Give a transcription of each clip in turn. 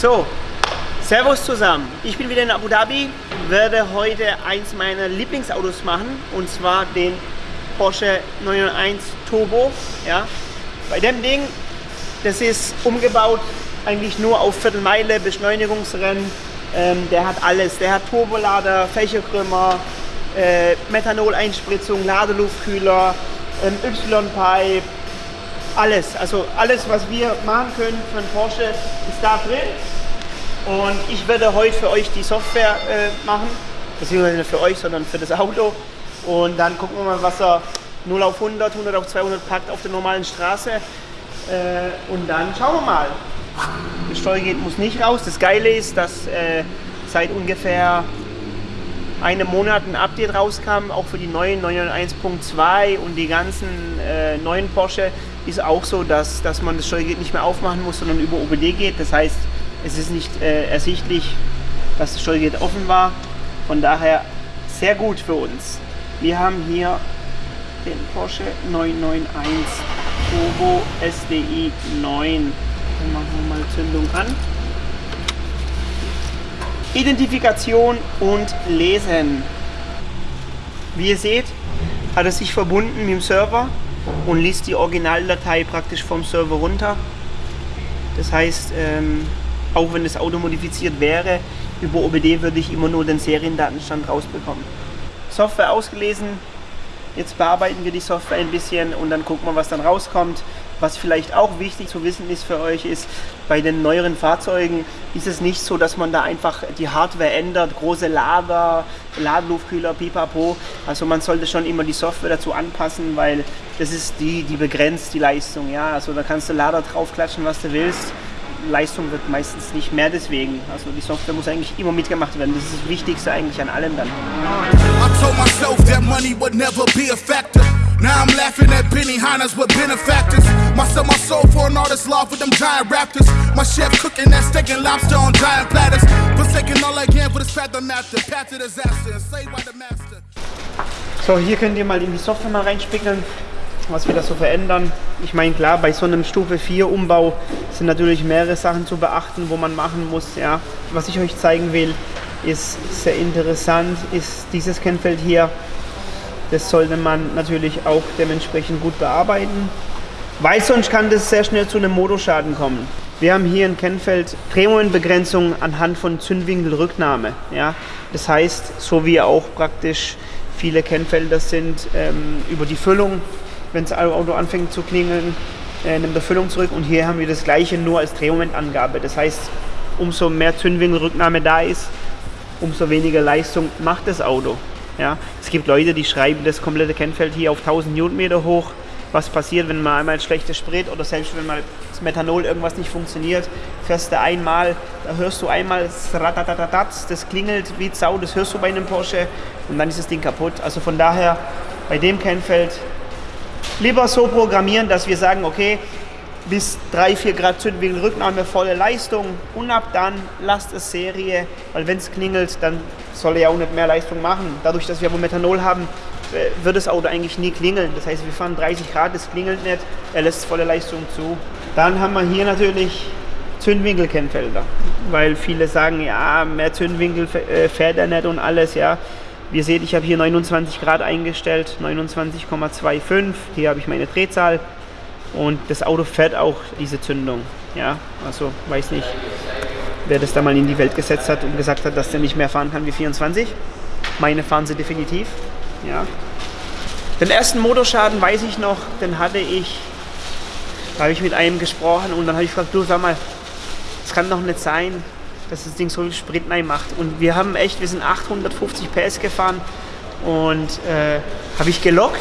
So, Servus zusammen. Ich bin wieder in Abu Dhabi, werde heute eins meiner Lieblingsautos machen und zwar den Porsche 991 Turbo. Ja. Bei dem Ding, das ist umgebaut eigentlich nur auf Viertelmeile, Beschleunigungsrennen. Ähm, der hat alles. Der hat Turbolader, Fächerkrümmer, äh, Methanol-Einspritzung, Ladeluftkühler, ähm, Y-Pipe, alles. Also alles, was wir machen können einen Porsche, ist da drin. Und ich werde heute für euch die Software äh, machen. Beziehungsweise nicht für euch, sondern für das Auto. Und dann gucken wir mal, was er 0 auf 100, 100 auf 200 packt auf der normalen Straße. Äh, und dann schauen wir mal. Das Steuergerät muss nicht raus. Das Geile ist, dass äh, seit ungefähr einem Monat ein Update rauskam, auch für die neuen 991.2 und die ganzen äh, neuen Porsche ist auch so, dass, dass man das Steuergerät nicht mehr aufmachen muss, sondern über OBD geht. Das heißt, es ist nicht äh, ersichtlich, dass das Steuergerät offen war. Von daher sehr gut für uns. Wir haben hier den Porsche 991 Turbo SDI 9. Dann machen wir mal Zündung an. Identifikation und Lesen. Wie ihr seht, hat er sich verbunden mit dem Server und liest die Originaldatei praktisch vom Server runter. Das heißt, ähm, auch wenn das Auto modifiziert wäre, über OBD würde ich immer nur den Seriendatenstand rausbekommen. Software ausgelesen, jetzt bearbeiten wir die Software ein bisschen und dann gucken wir, was dann rauskommt. Was vielleicht auch wichtig zu wissen ist für euch, ist, bei den neueren Fahrzeugen ist es nicht so, dass man da einfach die Hardware ändert, große Lader, Ladeluftkühler, pipapo. Also man sollte schon immer die Software dazu anpassen, weil das ist die, die begrenzt die Leistung. Ja? Also da kannst du Lader draufklatschen, was du willst. Leistung wird meistens nicht mehr deswegen. Also die Software muss eigentlich immer mitgemacht werden. Das ist das Wichtigste eigentlich an allem dann. I told myself that money would never be a factor. Now I'm laughing at Benny Hanna's with benefactors. My sell my soul for an artist's love with them giant raptors. My chef cooking that steak and lobster on giant platters. Forsaking all again for this path of master. Path to disaster saved by the master. So, hier könnt ihr mal in die Software mal reinspiegeln, was wir da so verändern. Ich meine, klar, bei so einem Stufe 4 Umbau sind natürlich mehrere Sachen zu beachten, wo man machen muss. Ja. Was ich euch zeigen will, ist sehr interessant, ist dieses Kennfeld hier. Das sollte man natürlich auch dementsprechend gut bearbeiten, weil sonst kann das sehr schnell zu einem Motorschaden kommen. Wir haben hier ein Kennfeld Drehmomentbegrenzung anhand von Zündwinkelrücknahme. Ja? Das heißt, so wie auch praktisch viele Kennfelder sind ähm, über die Füllung, wenn das Auto anfängt zu klingeln, äh, nimmt er Füllung zurück und hier haben wir das gleiche nur als Drehmomentangabe. Das heißt, umso mehr Zündwinkelrücknahme da ist, umso weniger Leistung macht das Auto. Ja, es gibt Leute, die schreiben das komplette Kennfeld hier auf 1000 Newtonmeter hoch. Was passiert, wenn man einmal schlechtes Sprit oder selbst wenn mal das Methanol irgendwas nicht funktioniert, fährst du einmal, da hörst du einmal das klingelt wie Sau, das hörst du bei einem Porsche und dann ist das Ding kaputt. Also von daher bei dem Kennfeld lieber so programmieren, dass wir sagen, okay, bis 3-4 Grad Zündwinkel Rücknahme, volle Leistung und ab dann lasst es Serie, weil wenn es klingelt, dann soll er ja auch nicht mehr Leistung machen. Dadurch, dass wir aber Methanol haben, äh, wird das Auto eigentlich nie klingeln. Das heißt, wir fahren 30 Grad, es klingelt nicht, er lässt volle Leistung zu. Dann haben wir hier natürlich Zündwinkelkennfelder, weil viele sagen, ja, mehr Zündwinkel äh, fährt er nicht und alles, ja. Wie ihr seht, ich habe hier 29 Grad eingestellt, 29,25. Hier habe ich meine Drehzahl und das Auto fährt auch diese Zündung. Ja, also weiß nicht, wer das da mal in die Welt gesetzt hat und gesagt hat, dass der nicht mehr fahren kann wie 24. Meine fahren sie definitiv. Ja. Den ersten Motorschaden weiß ich noch, den hatte ich, da habe ich mit einem gesprochen und dann habe ich gefragt, du sag mal, es kann doch nicht sein, dass das Ding so viel Sprit macht. Und wir haben echt, wir sind 850 PS gefahren und äh, habe ich gelockt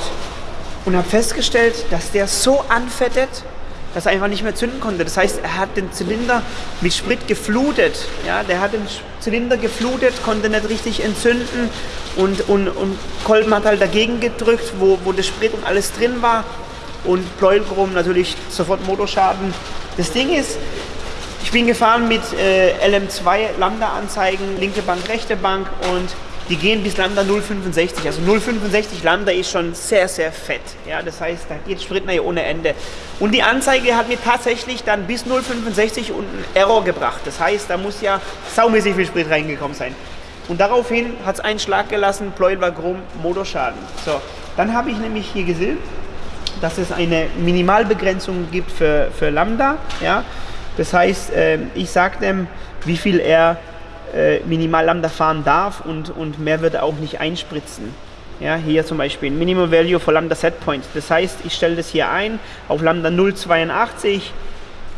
und habe festgestellt, dass der so anfettet, dass er einfach nicht mehr zünden konnte. Das heißt, er hat den Zylinder mit Sprit geflutet. Ja, der hat den Zylinder geflutet, konnte nicht richtig entzünden und, und, und Kolben hat halt dagegen gedrückt, wo, wo das Sprit und alles drin war. Und Pleuelchrom natürlich sofort Motorschaden. Das Ding ist, ich bin gefahren mit äh, LM2 Lambda-Anzeigen, linke Bank, rechte Bank und die gehen bis Lambda 0,65. Also 0,65 Lambda ist schon sehr, sehr fett. Ja, das heißt, da geht Sprit nachher ohne Ende. Und die Anzeige hat mir tatsächlich dann bis 0,65 und einen Error gebracht. Das heißt, da muss ja saumäßig viel Sprit reingekommen sein. Und daraufhin hat es einen Schlag gelassen, Pleuel war krumm, Motorschaden. So, dann habe ich nämlich hier gesehen, dass es eine Minimalbegrenzung gibt für, für Lambda. Ja? Das heißt, äh, ich sage dem, wie viel er äh, minimal Lambda fahren darf und, und mehr wird er auch nicht einspritzen. Ja, hier zum Beispiel Minimum Value for Lambda Set Point. Das heißt, ich stelle das hier ein auf Lambda 0,82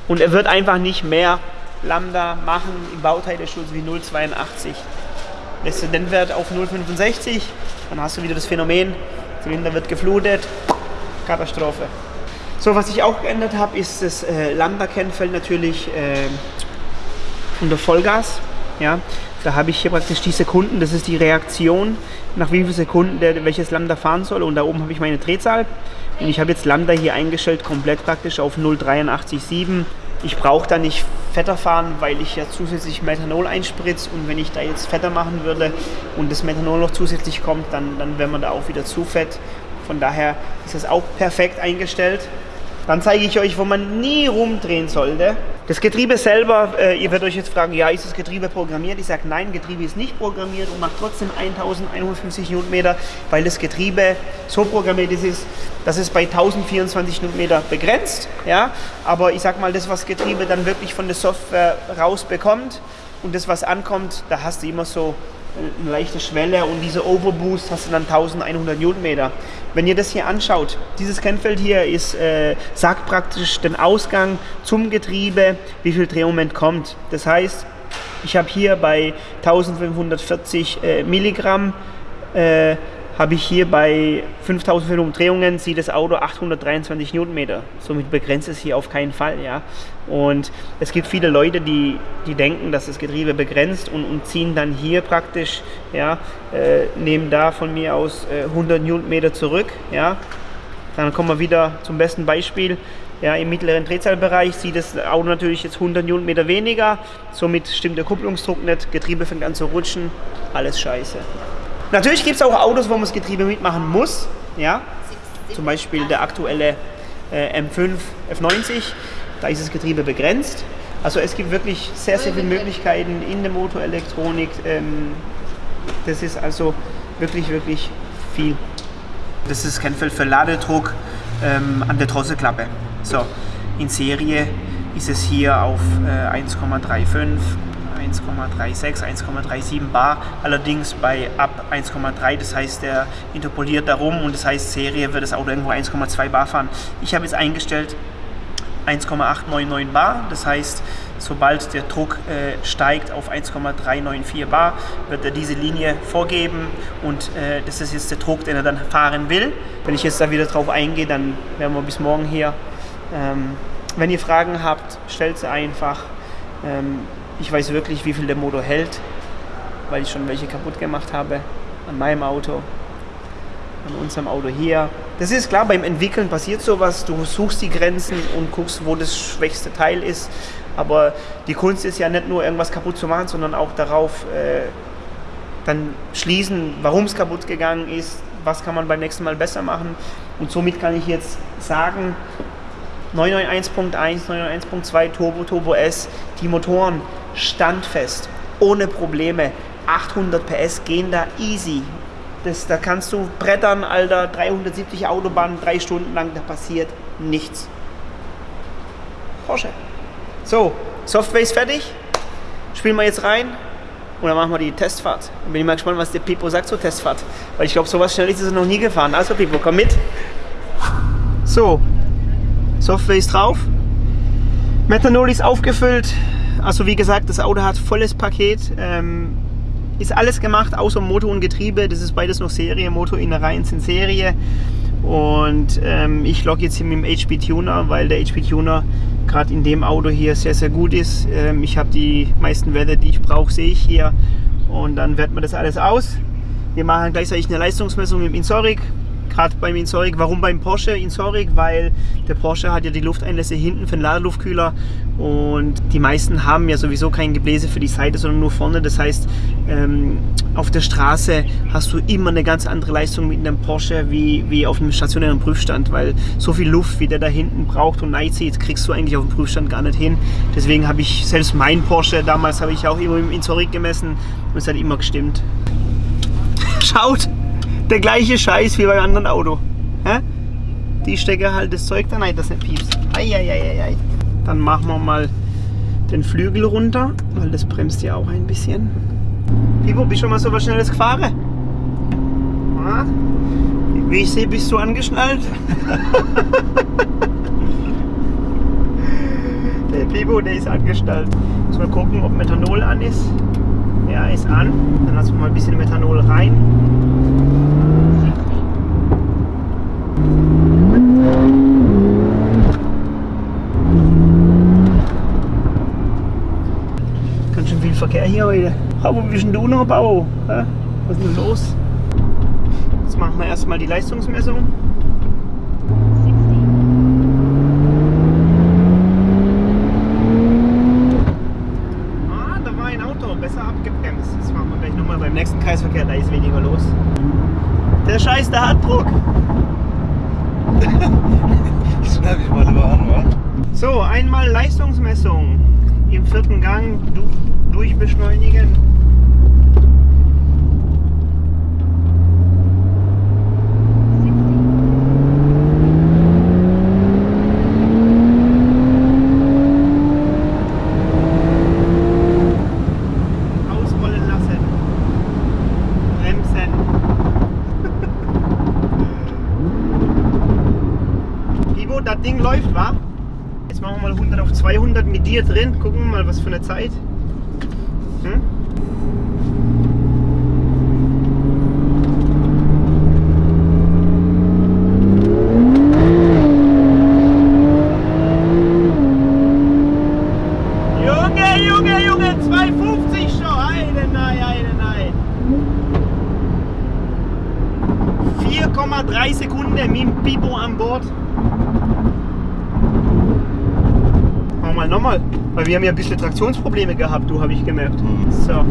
und er wird einfach nicht mehr Lambda machen im Bauteilschutz wie 0,82. Lässt du den Wert auf 0,65, dann hast du wieder das Phänomen, Zylinder wird geflutet, Katastrophe. So, was ich auch geändert habe, ist das äh, Lambda-Kennfeld natürlich äh, unter Vollgas. Ja, da habe ich hier praktisch die Sekunden, das ist die Reaktion, nach wie vielen Sekunden der, welches Lambda fahren soll. Und da oben habe ich meine Drehzahl. Und ich habe jetzt Lambda hier eingestellt, komplett praktisch auf 0,837. Ich brauche da nicht fetter fahren, weil ich ja zusätzlich Methanol einspritze. Und wenn ich da jetzt fetter machen würde und das Methanol noch zusätzlich kommt, dann, dann wäre man da auch wieder zu fett. Von daher ist das auch perfekt eingestellt. Dann zeige ich euch, wo man nie rumdrehen sollte. Das Getriebe selber, äh, ihr werdet euch jetzt fragen, ja, ist das Getriebe programmiert? Ich sage, nein, Getriebe ist nicht programmiert und macht trotzdem 1150 Newtonmeter, weil das Getriebe so programmiert ist, dass es bei 1024 Newtonmeter begrenzt. Ja? Aber ich sage mal, das, was Getriebe dann wirklich von der Software rausbekommt und das, was ankommt, da hast du immer so eine leichte Schwelle und diese Overboost hast du dann 1100 Newtonmeter. Wenn ihr das hier anschaut, dieses Kennfeld hier ist, äh, sagt praktisch den Ausgang zum Getriebe, wie viel Drehmoment kommt. Das heißt, ich habe hier bei 1540 äh, Milligramm äh, habe ich hier bei 5000 Umdrehungen, sieht das Auto 823 Newtonmeter. Somit begrenzt es hier auf keinen Fall. Ja? Und es gibt viele Leute, die, die denken, dass das Getriebe begrenzt und, und ziehen dann hier praktisch, ja, äh, nehmen da von mir aus äh, 100 Newtonmeter zurück. Ja? Dann kommen wir wieder zum besten Beispiel. Ja, Im mittleren Drehzahlbereich sieht das Auto natürlich jetzt 100 Newtonmeter weniger, somit stimmt der Kupplungsdruck nicht, Getriebe fängt an zu rutschen, alles scheiße. Natürlich gibt es auch Autos, wo man das Getriebe mitmachen muss. Ja? Zum Beispiel der aktuelle äh, M5 F90, da ist das Getriebe begrenzt. Also es gibt wirklich sehr, sehr viele Möglichkeiten in der Motorelektronik. Ähm, das ist also wirklich, wirklich viel. Das ist kein Feld für Ladedruck ähm, an der Drosselklappe. So, in Serie ist es hier auf äh, 1,35 1,36, 1,37 bar, allerdings bei ab 1,3, das heißt, der interpoliert darum und das heißt, Serie wird das Auto irgendwo 1,2 bar fahren. Ich habe jetzt eingestellt 1,899 bar, das heißt, sobald der Druck äh, steigt auf 1,394 bar, wird er diese Linie vorgeben und äh, das ist jetzt der Druck, den er dann fahren will. Wenn ich jetzt da wieder drauf eingehe, dann werden wir bis morgen hier. Ähm, wenn ihr Fragen habt, stellt sie einfach. Ähm, ich weiß wirklich, wie viel der Motor hält, weil ich schon welche kaputt gemacht habe an meinem Auto, an unserem Auto hier. Das ist klar, beim Entwickeln passiert sowas. Du suchst die Grenzen und guckst, wo das schwächste Teil ist. Aber die Kunst ist ja nicht nur irgendwas kaputt zu machen, sondern auch darauf äh, dann schließen, warum es kaputt gegangen ist, was kann man beim nächsten Mal besser machen. Und somit kann ich jetzt sagen, 991.1, 991.2 Turbo, Turbo S, die Motoren standfest, ohne Probleme. 800 PS gehen da easy. Das, da kannst du brettern, Alter, 370 Autobahnen, drei Stunden lang, da passiert nichts. Porsche. So, Software ist fertig. Spielen wir jetzt rein und dann machen wir die Testfahrt. Bin ich mal gespannt, was der Pipo sagt zur Testfahrt. Weil ich glaube, sowas schnell ist es noch nie gefahren. Also Pipo, komm mit. So, Software ist drauf. Methanol ist aufgefüllt. Also wie gesagt, das Auto hat volles Paket. Ähm, ist alles gemacht, außer Motor und Getriebe. Das ist beides noch Serie. Motor, Innereien sind Serie. Und ähm, ich logge jetzt hier mit dem HP Tuner, weil der HP Tuner gerade in dem Auto hier sehr, sehr gut ist. Ähm, ich habe die meisten Werte, die ich brauche, sehe ich hier. Und dann werten wir das alles aus. Wir machen gleichzeitig eine Leistungsmessung im Insoric. Gerade beim Insoric. Warum beim Porsche Insoric? Weil der Porsche hat ja die Lufteinlässe hinten für den Ladeluftkühler und die meisten haben ja sowieso kein Gebläse für die Seite, sondern nur vorne. Das heißt, ähm, auf der Straße hast du immer eine ganz andere Leistung mit einem Porsche wie, wie auf einem stationären Prüfstand, weil so viel Luft, wie der da hinten braucht und zieht, kriegst du eigentlich auf dem Prüfstand gar nicht hin. Deswegen habe ich selbst mein Porsche, damals habe ich auch immer im Insoric gemessen und es hat immer gestimmt. Schaut! Der gleiche Scheiß wie beim anderen Auto. Hä? Die stecke halt das Zeug da rein, das nicht piepst. Eieieiei. Dann machen wir mal den Flügel runter, weil das bremst ja auch ein bisschen. Pipo, bist du schon mal so was Schnelles gefahren? Ja? Wie ich sehe, bist du angeschnallt. der Pipo, der ist angeschnallt. Muss mal gucken, ob Methanol an ist. Ja, ist an. Dann lassen wir mal ein bisschen Methanol rein. Ganz schön viel Verkehr hier heute. Aber wie ist denn du noch, Bau? Was ist denn los? Jetzt machen wir erstmal die Leistungsmessung. Ah, da war ein Auto, besser abgebremst. Das machen wir gleich nochmal beim nächsten Kreisverkehr, da ist weniger los. Der Scheiß, der hat Druck. Schneid ich mal lieber an, wa? So, einmal Leistungsmessung im vierten Gang du durchbeschleunigen. Ausrollen lassen. Bremsen. Ivo, das Ding läuft, wa? Jetzt machen wir mal 100 auf 200 mit dir drin. Gucken wir mal, was für eine Zeit. Hm? Junge, Junge, Junge, 250 schon. Heide, nein, heide, nein. 4,3 Sekunden mit dem Bibo an Bord. Machen wir mal nochmal. Weil wir haben ja ein bisschen Traktionsprobleme gehabt, du habe ich gemerkt. Mhm. So,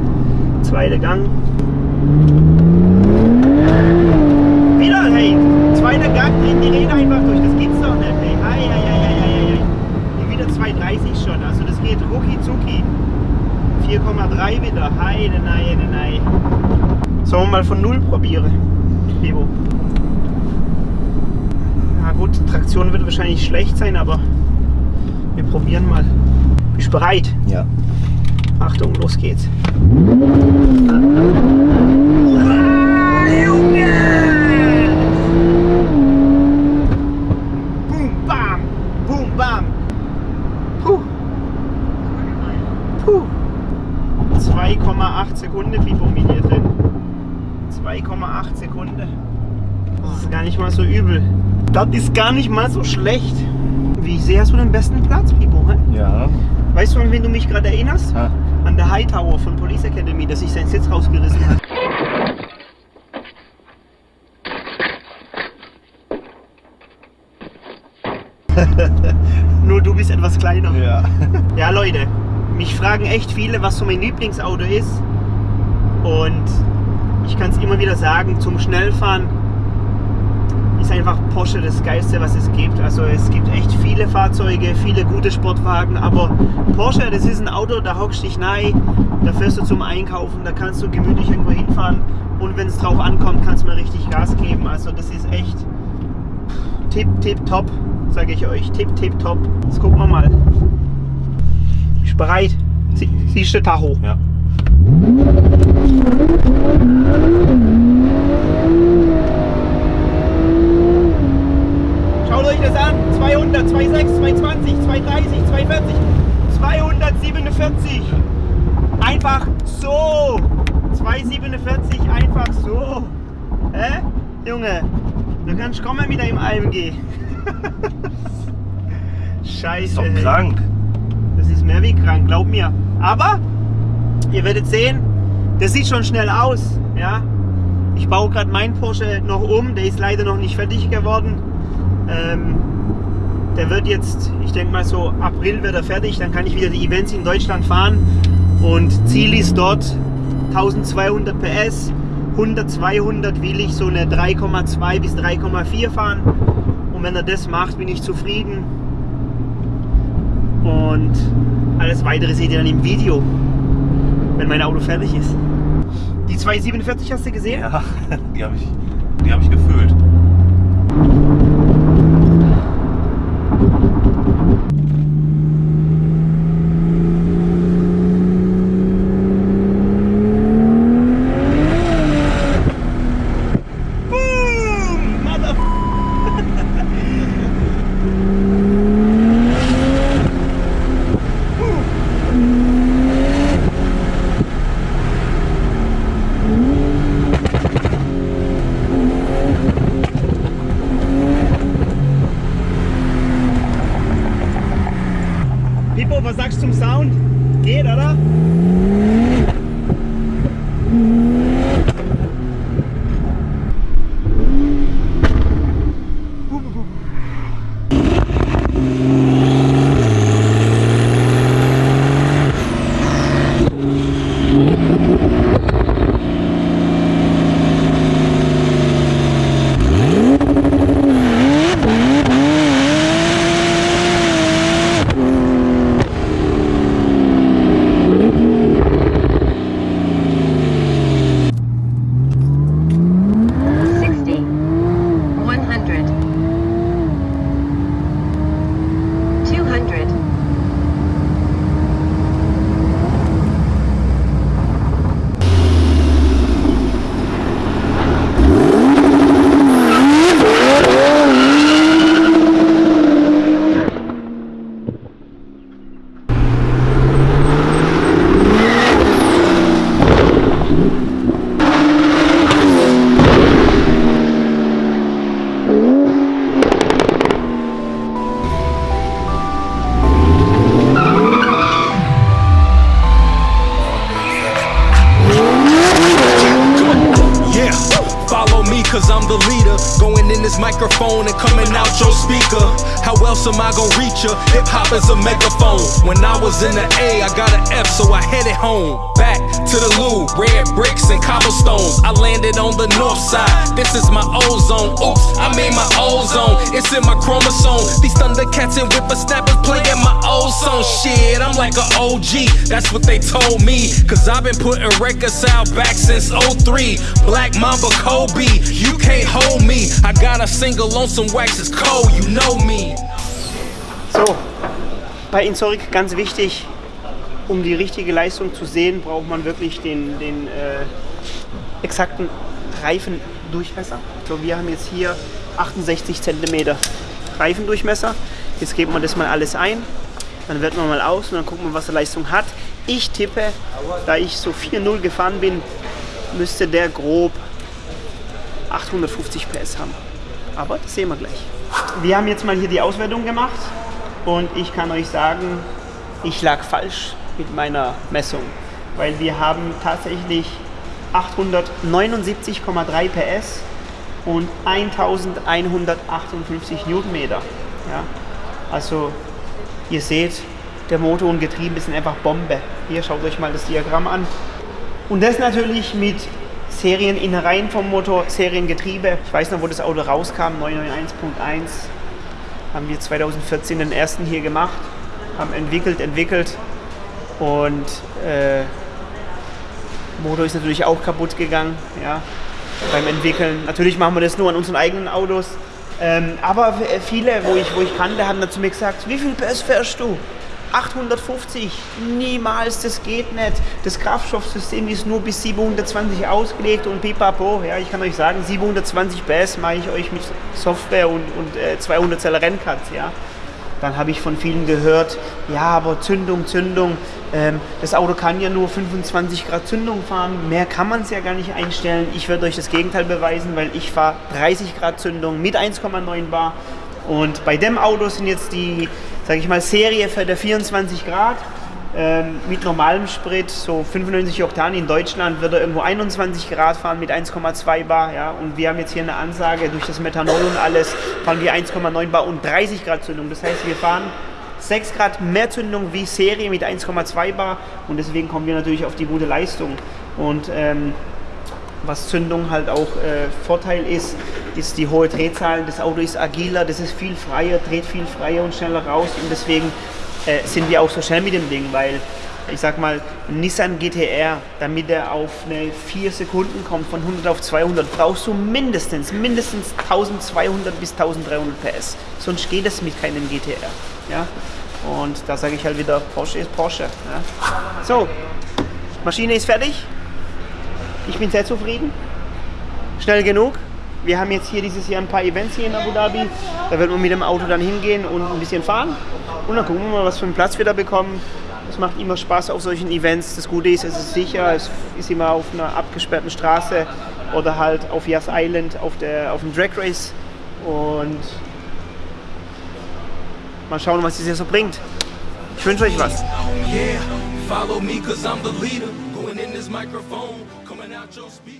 zweiter Gang. Wieder, hey, zweiter Gang, drehen die Räder einfach durch. Das gibt's doch nicht, hey. Ei, ei, ei, ei. Und wieder 2,30 schon. Also das geht rucki zucki. 4,3 wieder. Heide, nein, nein. Sollen wir mal von Null probieren? Bibo. Na gut, Traktion wird wahrscheinlich schlecht sein, aber wir probieren mal. Bist bereit? Ja. Achtung, los geht's. Ah, Junge! Boom, bam! Boom, bam! Puh. Puh. 2,8 Sekunden Pipo mit hier drin. 2,8 Sekunden. Das ist gar nicht mal so übel. Das ist gar nicht mal so schlecht. Wie sehe, hast du den besten Platz, Pipo. Ja. Weißt du, an wen du mich gerade erinnerst? Ah. An der Hightower von Police Academy, der sich seinen Sitz rausgerissen hat. Nur du bist etwas kleiner. Ja. Ja, Leute, mich fragen echt viele, was so mein Lieblingsauto ist. Und ich kann es immer wieder sagen, zum Schnellfahren ist einfach Porsche das Geilste, was es gibt. Also es gibt echt viele Fahrzeuge, viele gute Sportwagen, aber Porsche, das ist ein Auto, da hockst dich rein, da fährst du zum Einkaufen, da kannst du gemütlich irgendwo hinfahren und wenn es drauf ankommt, kannst du mal richtig Gas geben. Also das ist echt tipp, tipp, top, sage ich euch. Tipp, tipp, top. Jetzt gucken wir mal. Bist du bereit? Sie, siehst du Tacho? Ja. Schaut euch das an. 200, 206, 220, 230, 240, 247. Einfach so. 247 einfach so. Hä? Junge, du kannst kommen mit deinem AMG. Scheiße. Ist doch krank. Das ist mehr wie krank, glaub mir. Aber ihr werdet sehen, das sieht schon schnell aus. Ja? Ich baue gerade meinen Porsche noch um, der ist leider noch nicht fertig geworden. Ähm, der wird jetzt, ich denke mal so April wird er fertig, dann kann ich wieder die Events in Deutschland fahren und Ziel ist dort 1200 PS, 100, 200 will ich so eine 3,2 bis 3,4 fahren und wenn er das macht, bin ich zufrieden und alles weitere seht ihr dann im Video, wenn mein Auto fertig ist. Die 247 hast du gesehen? Ja, die habe ich, hab ich gefühlt. Microphone and coming out your speaker. How else am I gonna reach ya? Hip hop is a megaphone. When I was in the A, I got an F, so I headed home. Back to the Lou, red bricks and cobblestones. I landed on the north side. This is my ozone. Oops, I mean my ozone. It's in my chromosome. These thundercats and whippersnappers playing my old song. Shit, I'm like a OG. That's what they told me. Cause I've been putting records out back since 03. Black Mamba Kobe, you can't hold me. I got a single on some wax, it's cold, you know me. So, bei Insorik ganz wichtig, um die richtige Leistung zu sehen, braucht man wirklich den, den äh, exakten Reifendurchmesser. So, wir haben jetzt hier 68 cm Reifendurchmesser. Jetzt geben wir das mal alles ein, dann werten wir mal aus und dann gucken wir, was die Leistung hat. Ich tippe, da ich so 4.0 gefahren bin, müsste der grob 850 PS haben. Aber das sehen wir gleich. Wir haben jetzt mal hier die Auswertung gemacht und ich kann euch sagen, ich lag falsch mit meiner Messung, weil wir haben tatsächlich 879,3 PS und 1158 Newtonmeter. Ja? Also ihr seht, der Motor und Getriebe sind einfach Bombe. Hier schaut euch mal das Diagramm an. Und das natürlich mit Serieninnereien vom Motor, Seriengetriebe. Ich weiß noch, wo das Auto rauskam, 991.1. Haben wir 2014 den ersten hier gemacht, haben entwickelt, entwickelt und äh, Motor ist natürlich auch kaputt gegangen, ja, beim Entwickeln. Natürlich machen wir das nur an unseren eigenen Autos. Ähm, aber viele, wo ich, wo ich kannte, haben dann zu mir gesagt, wie viel PS fährst du? 850, niemals, das geht nicht. Das Kraftstoffsystem ist nur bis 720 ausgelegt und pipapo. Ja, ich kann euch sagen, 720 PS mache ich euch mit Software und, und äh, 200 Zeller Renncuts. Ja. Dann habe ich von vielen gehört, ja, aber Zündung, Zündung, ähm, das Auto kann ja nur 25 Grad Zündung fahren, mehr kann man es ja gar nicht einstellen. Ich werde euch das Gegenteil beweisen, weil ich fahre 30 Grad Zündung mit 1,9 Bar und bei dem Auto sind jetzt die, sage ich mal, Serie für der 24 Grad Ähm, mit normalem Sprit, so 95 Oktan in Deutschland, wird er irgendwo 21 Grad fahren mit 1,2 Bar. Ja? Und wir haben jetzt hier eine Ansage, durch das Methanol und alles fahren wir 1,9 Bar und 30 Grad Zündung. Das heißt, wir fahren 6 Grad mehr Zündung wie Serie mit 1,2 Bar und deswegen kommen wir natürlich auf die gute Leistung. Und ähm, was Zündung halt auch äh, Vorteil ist, ist die hohe Drehzahl. Das Auto ist agiler, das ist viel freier, dreht viel freier und schneller raus und deswegen äh, sind wir auch so schnell mit dem Ding, weil ich sag mal, Nissan GTR, damit er auf eine 4 Sekunden kommt, von 100 auf 200, brauchst du mindestens, mindestens 1200 bis 1300 PS. Sonst geht es mit keinem GTR. Ja? Und da sage ich halt wieder, Porsche ist Porsche. Ja? So, Maschine ist fertig. Ich bin sehr zufrieden. Schnell genug. Wir haben jetzt hier dieses Jahr ein paar Events hier in Abu Dhabi. Da wird man mit dem Auto dann hingehen und ein bisschen fahren. Und dann gucken wir mal, was für einen Platz wir da bekommen. Es macht immer Spaß auf solchen Events. Das Gute ist, es ist sicher. Es ist immer auf einer abgesperrten Straße oder halt auf Yas Island auf, der, auf dem Drag Race. Und mal schauen, was es so bringt. Ich wünsche euch was. Yeah, follow me cause I'm the leader. Going in this microphone, coming out your speaker.